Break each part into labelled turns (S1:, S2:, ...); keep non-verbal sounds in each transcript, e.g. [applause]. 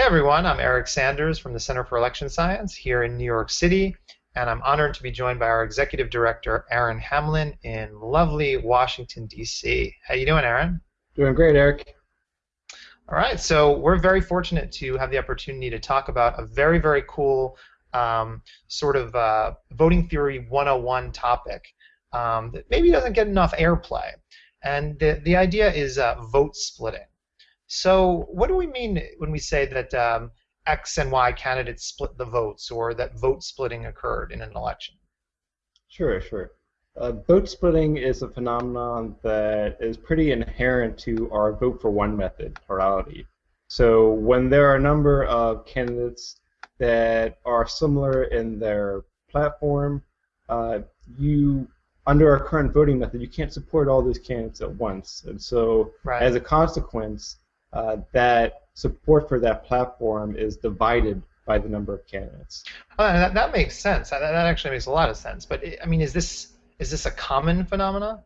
S1: Hey everyone, I'm Eric Sanders from the Center for Election Science here in New York City, and I'm honored to be joined by our Executive Director, Aaron Hamlin, in lovely Washington, D.C. How you doing, Aaron?
S2: Doing great, Eric.
S1: All right, so we're very fortunate to have the opportunity to talk about a very, very cool um, sort of uh, voting theory 101 topic um, that maybe doesn't get enough airplay. And the, the idea is uh, vote splitting. So, what do we mean when we say that um, X and Y candidates split the votes, or that vote splitting occurred in an election?
S2: Sure, sure. Uh, vote splitting is a phenomenon that is pretty inherent to our vote for one method plurality. So, when there are a number of candidates that are similar in their platform, uh, you under our current voting method, you can't support all these candidates at once, and so right. as a consequence, uh, that support for that platform is divided by the number of candidates.
S1: Well, that, that makes sense. That, that actually makes a lot of sense. But I mean, is this is this a common phenomenon?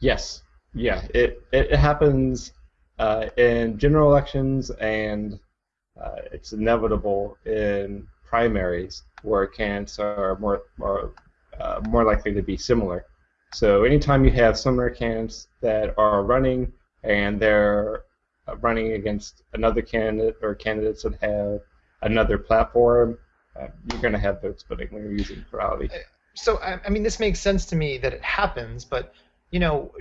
S2: Yes. Yeah. It it happens uh, in general elections, and uh, it's inevitable in primaries where candidates are more more uh, more likely to be similar. So anytime you have similar candidates that are running and they're uh, running against another candidate or candidates that have another platform, uh, you're going to have vote splitting when you're using plurality. Uh,
S1: so, I mean, this makes sense to me that it happens, but, you know,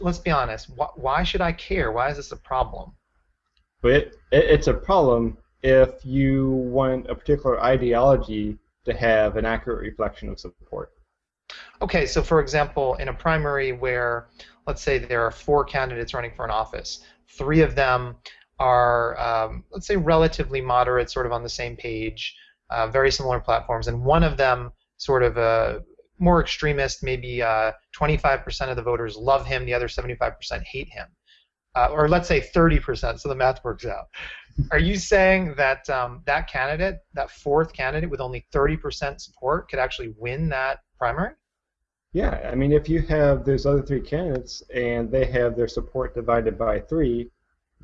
S1: let's be honest. Why, why should I care? Why is this a problem?
S2: But it, it, it's a problem if you want a particular ideology to have an accurate reflection of support.
S1: Okay, so for example, in a primary where, let's say there are four candidates running for an office, Three of them are, um, let's say, relatively moderate, sort of on the same page, uh, very similar platforms, and one of them sort of a more extremist, maybe uh, 25% of the voters love him, the other 75% hate him. Uh, or let's say 30%, so the math works out. Are you saying that um, that candidate, that fourth candidate with only 30% support, could actually win that primary?
S2: Yeah, I mean, if you have those other three candidates and they have their support divided by three,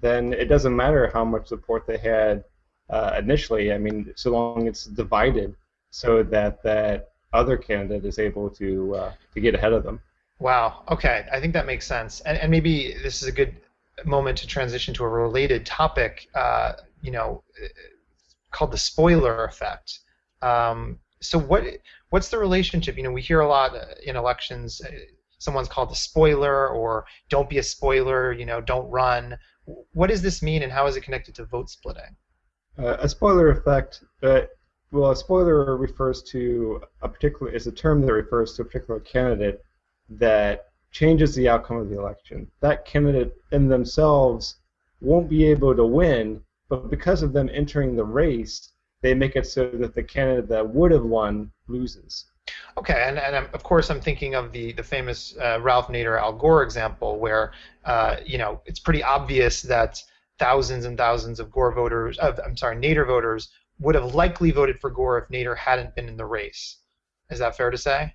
S2: then it doesn't matter how much support they had uh, initially. I mean, so long it's divided so that that other candidate is able to uh, to get ahead of them.
S1: Wow. Okay, I think that makes sense, and and maybe this is a good moment to transition to a related topic. Uh, you know, called the spoiler effect. Um, so what what's the relationship? You know, we hear a lot uh, in elections. Uh, someone's called a spoiler, or don't be a spoiler. You know, don't run. What does this mean, and how is it connected to vote splitting?
S2: Uh, a spoiler effect. Uh, well, a spoiler refers to a particular is a term that refers to a particular candidate that changes the outcome of the election. That candidate in themselves won't be able to win, but because of them entering the race, they make it so that the candidate that would have won loses.
S1: Okay, and, and of course I'm thinking of the the famous uh, Ralph Nader Al Gore example, where uh, you know it's pretty obvious that thousands and thousands of Gore voters, uh, I'm sorry, Nader voters would have likely voted for Gore if Nader hadn't been in the race. Is that fair to say?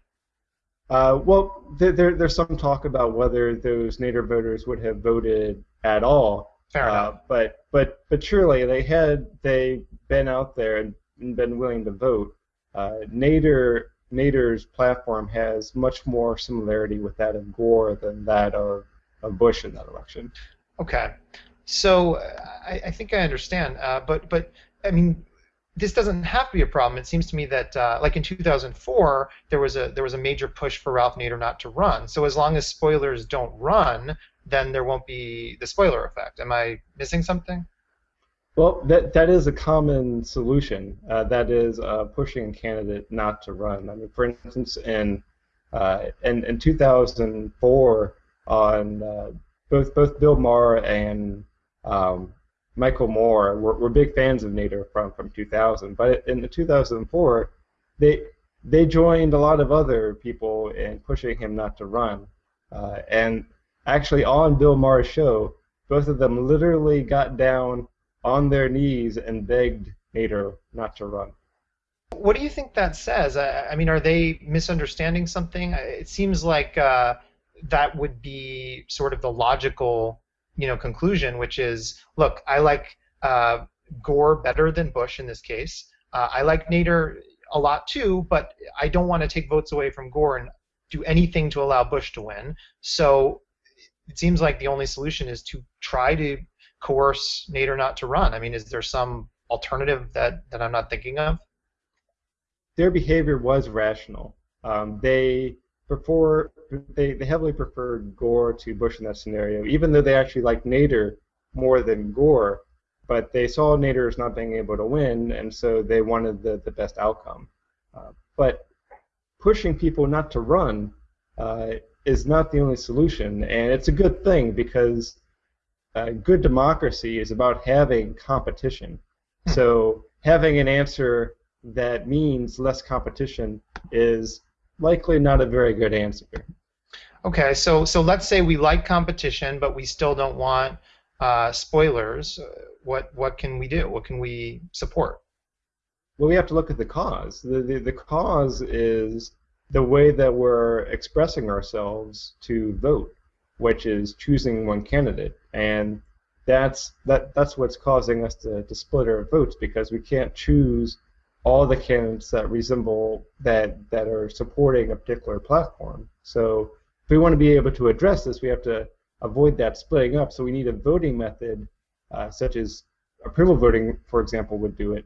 S2: Uh, well, there, there, there's some talk about whether those Nader voters would have voted at all.
S1: Fair uh.
S2: But but but surely they had they been out there and been willing to vote. Uh, Nader Nader's platform has much more similarity with that of Gore than that of, of Bush in that election.
S1: Okay, so I, I think I understand, uh, but but I mean this doesn't have to be a problem. It seems to me that, uh, like in 2004, there was a there was a major push for Ralph Nader not to run. So as long as spoilers don't run, then there won't be the spoiler effect. Am I missing something?
S2: Well, that that is a common solution. Uh, that is uh, pushing a candidate not to run. I mean, for instance, in uh, in, in 2004, on uh, both both Bill Maher and um, Michael Moore were, were big fans of Nader from from 2000. But in 2004, they they joined a lot of other people in pushing him not to run. Uh, and actually, on Bill Maher's show, both of them literally got down on their knees and begged Nader not to run.
S1: What do you think that says? I, I mean, are they misunderstanding something? It seems like uh, that would be sort of the logical, you know, conclusion, which is, look, I like uh, Gore better than Bush in this case. Uh, I like Nader a lot too, but I don't want to take votes away from Gore and do anything to allow Bush to win. So it seems like the only solution is to try to coerce Nader not to run. I mean, is there some alternative that, that I'm not thinking of?
S2: Their behavior was rational. Um, they prefer they, they heavily preferred Gore to Bush in that scenario, even though they actually liked Nader more than Gore. But they saw Nader as not being able to win, and so they wanted the, the best outcome. Uh, but pushing people not to run uh, is not the only solution, and it's a good thing because uh, good democracy is about having competition. Hmm. So having an answer that means less competition is likely not a very good answer.
S1: Okay, so so let's say we like competition, but we still don't want uh, spoilers. What what can we do? What can we support?
S2: Well, we have to look at the cause. The, the, the cause is the way that we're expressing ourselves to vote, which is choosing one candidate. And that's that that's what's causing us to, to split our votes because we can't choose all the candidates that resemble that that are supporting a particular platform. So if we want to be able to address this, we have to avoid that splitting up. So we need a voting method, uh, such as approval voting, for example, would do it,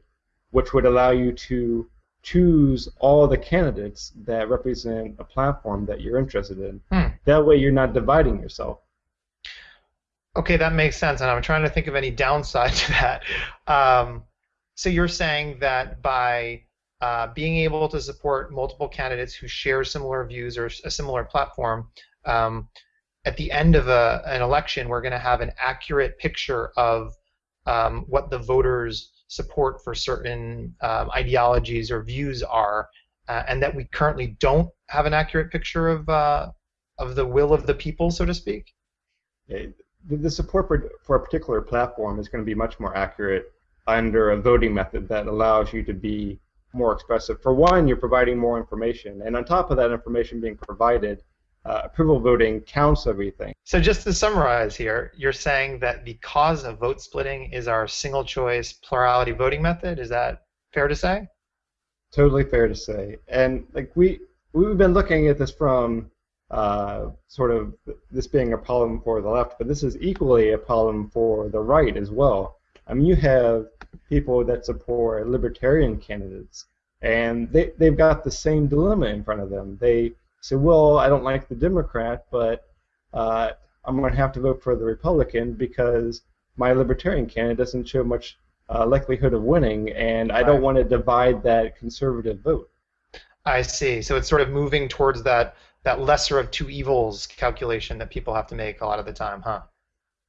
S2: which would allow you to choose all the candidates that represent a platform that you're interested in. Hmm. That way, you're not dividing yourself.
S1: Okay, that makes sense, and I'm trying to think of any downside to that. Um, so you're saying that by uh, being able to support multiple candidates who share similar views or a similar platform, um, at the end of a, an election, we're going to have an accurate picture of um, what the voters support for certain um, ideologies or views are, uh, and that we currently don't have an accurate picture of uh, of the will of the people, so to speak.
S2: The, support for, for a particular platform is going to be much more accurate under a voting method that allows you to be more expressive. For one, you're providing more information, and on top of that information being provided, uh, approval voting counts everything.
S1: So just to summarize here, you're saying that the cause of vote splitting is our single choice plurality voting method. Is that fair to say?
S2: Totally fair to say. And like we we've been looking at this from uh, sort of this being a problem for the left, but this is equally a problem for the right as well. I mean, you have people that support libertarian candidates, and they they've got the same dilemma in front of them. They say, well, I don't like the Democrat, but uh, I'm going to have to vote for the Republican because my Libertarian candidate doesn't show much uh, likelihood of winning, and I don't want to divide that conservative vote.
S1: I see. So it's sort of moving towards that that lesser of two evils calculation that people have to make a lot of the time, huh?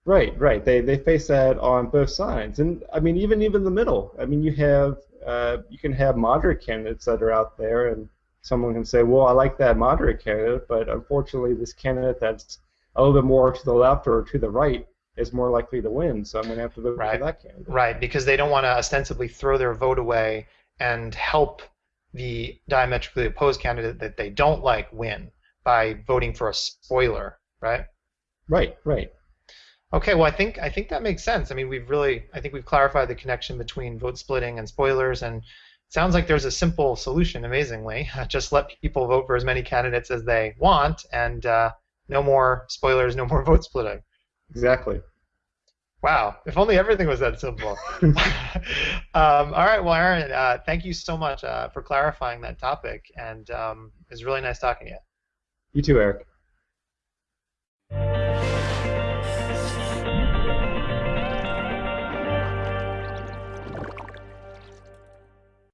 S2: Right, right. They they face that on both sides, and I mean even even the middle. I mean you have uh, you can have moderate candidates that are out there, and someone can say, well, I like that moderate candidate, but unfortunately, this candidate that's a little bit more to the left or to the right is more likely to win, so I'm going to have to vote
S1: right.
S2: for that candidate.
S1: Right, because they don't want to ostensibly throw their vote away and help the diametrically opposed candidate that they don't like win by voting for a spoiler, right?
S2: Right, right.
S1: Okay, well, I think I think that makes sense. I mean, we've really I think we've clarified the connection between vote splitting and spoilers, and sounds like there's a simple solution, amazingly. [laughs] Just let people vote for as many candidates as they want, and uh, no more spoilers, no more [laughs] vote splitting.
S2: Exactly.
S1: Wow, if only everything was that simple. [laughs] um, all right, well, Aaron, uh, thank you so much uh, for clarifying that topic, and um, it was really nice talking to you.
S2: You too, Eric.